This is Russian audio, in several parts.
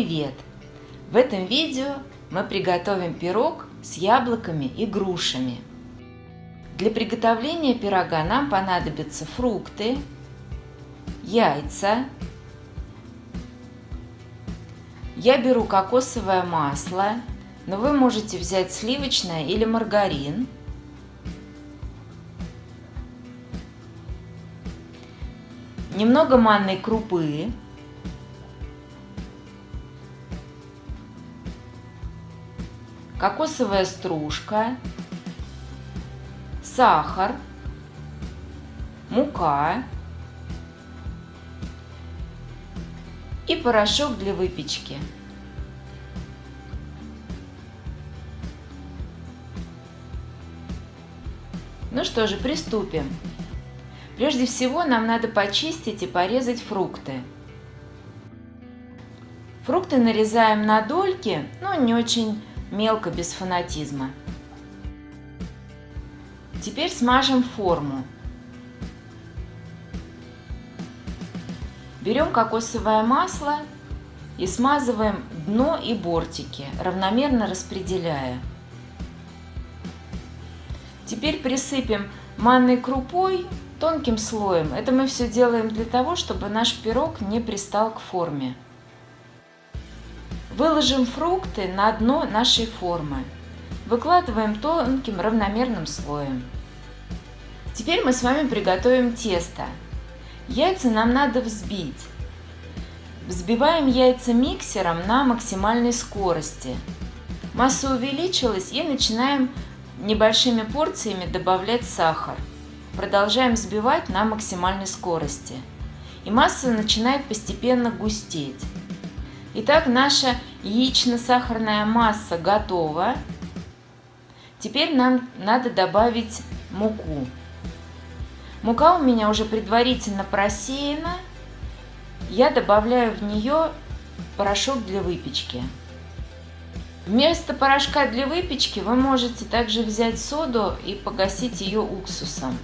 Привет! В этом видео мы приготовим пирог с яблоками и грушами. Для приготовления пирога нам понадобятся фрукты, яйца. Я беру кокосовое масло, но вы можете взять сливочное или маргарин. Немного манной крупы. Кокосовая стружка, сахар, мука и порошок для выпечки. Ну что же, приступим. Прежде всего нам надо почистить и порезать фрукты. Фрукты нарезаем на дольки, но не очень мелко, без фанатизма. Теперь смажем форму. Берем кокосовое масло и смазываем дно и бортики, равномерно распределяя. Теперь присыпем манной крупой тонким слоем. Это мы все делаем для того, чтобы наш пирог не пристал к форме. Выложим фрукты на дно нашей формы. Выкладываем тонким равномерным слоем. Теперь мы с вами приготовим тесто. Яйца нам надо взбить. Взбиваем яйца миксером на максимальной скорости. Масса увеличилась и начинаем небольшими порциями добавлять сахар. Продолжаем взбивать на максимальной скорости. И масса начинает постепенно густеть. Итак, наша яично-сахарная масса готова. Теперь нам надо добавить муку. Мука у меня уже предварительно просеяна. Я добавляю в нее порошок для выпечки. Вместо порошка для выпечки вы можете также взять соду и погасить ее уксусом.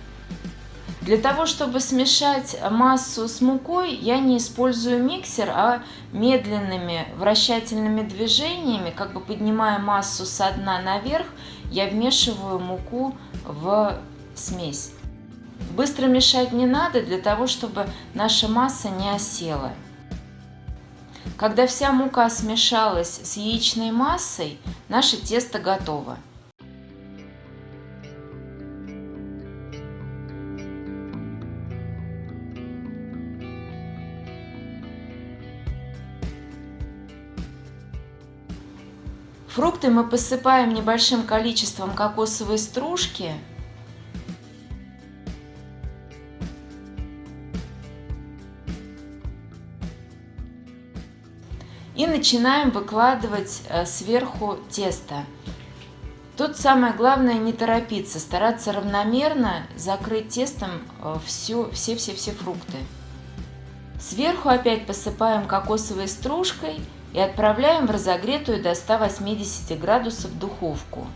Для того, чтобы смешать массу с мукой, я не использую миксер, а медленными вращательными движениями, как бы поднимая массу со дна наверх, я вмешиваю муку в смесь. Быстро мешать не надо для того, чтобы наша масса не осела. Когда вся мука смешалась с яичной массой, наше тесто готово. Фрукты мы посыпаем небольшим количеством кокосовой стружки. И начинаем выкладывать э, сверху тесто. Тут самое главное не торопиться, стараться равномерно закрыть тестом все-все-все э, фрукты. Сверху опять посыпаем кокосовой стружкой – и отправляем в разогретую до 180 градусов духовку.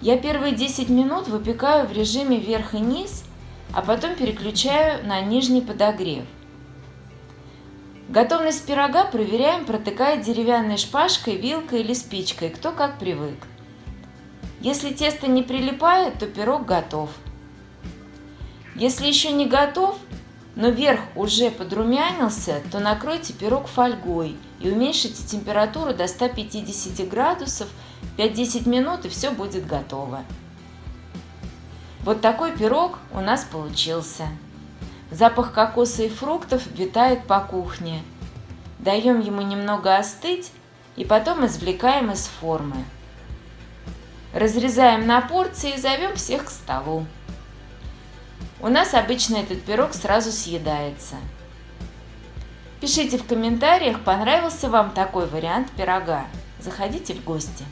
Я первые 10 минут выпекаю в режиме вверх и низ, а потом переключаю на нижний подогрев. Готовность пирога проверяем, протыкая деревянной шпажкой, вилкой или спичкой, кто как привык. Если тесто не прилипает, то пирог готов. Если еще не готов, но верх уже подрумянился, то накройте пирог фольгой и уменьшите температуру до 150 градусов 5-10 минут и все будет готово. Вот такой пирог у нас получился. Запах кокоса и фруктов витает по кухне. Даем ему немного остыть и потом извлекаем из формы. Разрезаем на порции и зовем всех к столу. У нас обычно этот пирог сразу съедается. Пишите в комментариях, понравился вам такой вариант пирога. Заходите в гости.